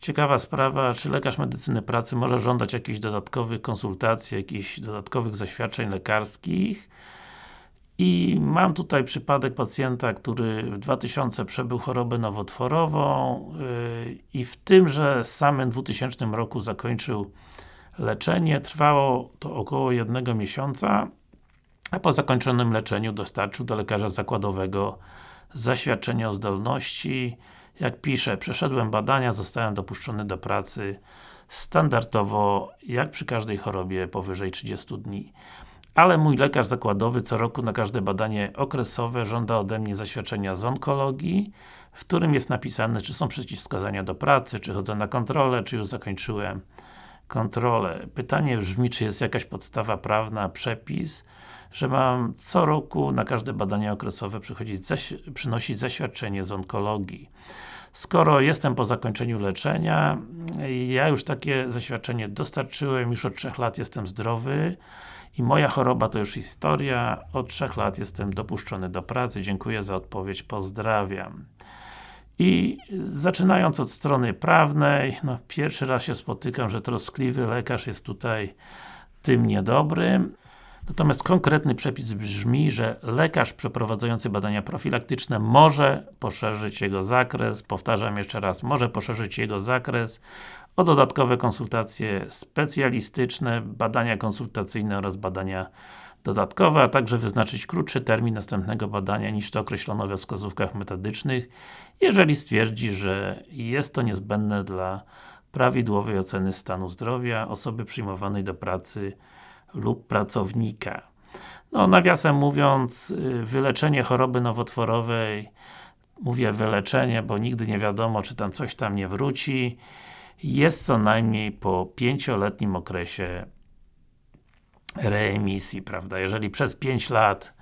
Ciekawa sprawa, czy lekarz medycyny pracy może żądać jakichś dodatkowych konsultacji, jakichś dodatkowych zaświadczeń lekarskich i mam tutaj przypadek pacjenta, który w 2000 przebył chorobę nowotworową yy, i w tymże samym 2000 roku zakończył leczenie. Trwało to około jednego miesiąca, a po zakończonym leczeniu dostarczył do lekarza zakładowego zaświadczenie o zdolności. Jak pisze, przeszedłem badania, zostałem dopuszczony do pracy standardowo, jak przy każdej chorobie powyżej 30 dni. Ale mój lekarz zakładowy co roku na każde badanie okresowe żąda ode mnie zaświadczenia z onkologii, w którym jest napisane, czy są przeciwwskazania do pracy, czy chodzę na kontrolę, czy już zakończyłem kontrolę. Pytanie brzmi, czy jest jakaś podstawa prawna, przepis, że mam co roku na każde badania okresowe przynosić zaświadczenie z onkologii. Skoro jestem po zakończeniu leczenia, ja już takie zaświadczenie dostarczyłem, już od 3 lat jestem zdrowy i moja choroba to już historia, od 3 lat jestem dopuszczony do pracy, dziękuję za odpowiedź, pozdrawiam. I zaczynając od strony prawnej, no pierwszy raz się spotykam, że troskliwy lekarz jest tutaj tym niedobrym. Natomiast konkretny przepis brzmi, że lekarz przeprowadzający badania profilaktyczne może poszerzyć jego zakres, powtarzam jeszcze raz, może poszerzyć jego zakres o dodatkowe konsultacje specjalistyczne, badania konsultacyjne oraz badania dodatkowe, a także wyznaczyć krótszy termin następnego badania niż to określono we wskazówkach metodycznych, jeżeli stwierdzi, że jest to niezbędne dla prawidłowej oceny stanu zdrowia osoby przyjmowanej do pracy lub pracownika. No, nawiasem mówiąc, y, wyleczenie choroby nowotworowej mówię wyleczenie, bo nigdy nie wiadomo, czy tam coś tam nie wróci jest co najmniej po pięcioletnim okresie reemisji, prawda? Jeżeli przez 5 lat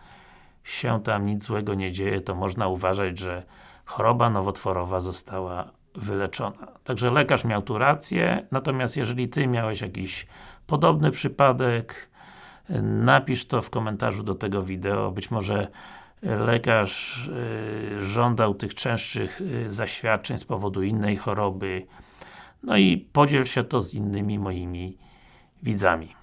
się tam nic złego nie dzieje, to można uważać, że choroba nowotworowa została wyleczona. Także lekarz miał tu rację, natomiast jeżeli Ty miałeś jakiś podobny przypadek, napisz to w komentarzu do tego wideo, być może lekarz y, żądał tych częstszych y, zaświadczeń z powodu innej choroby, no i podziel się to z innymi moimi widzami.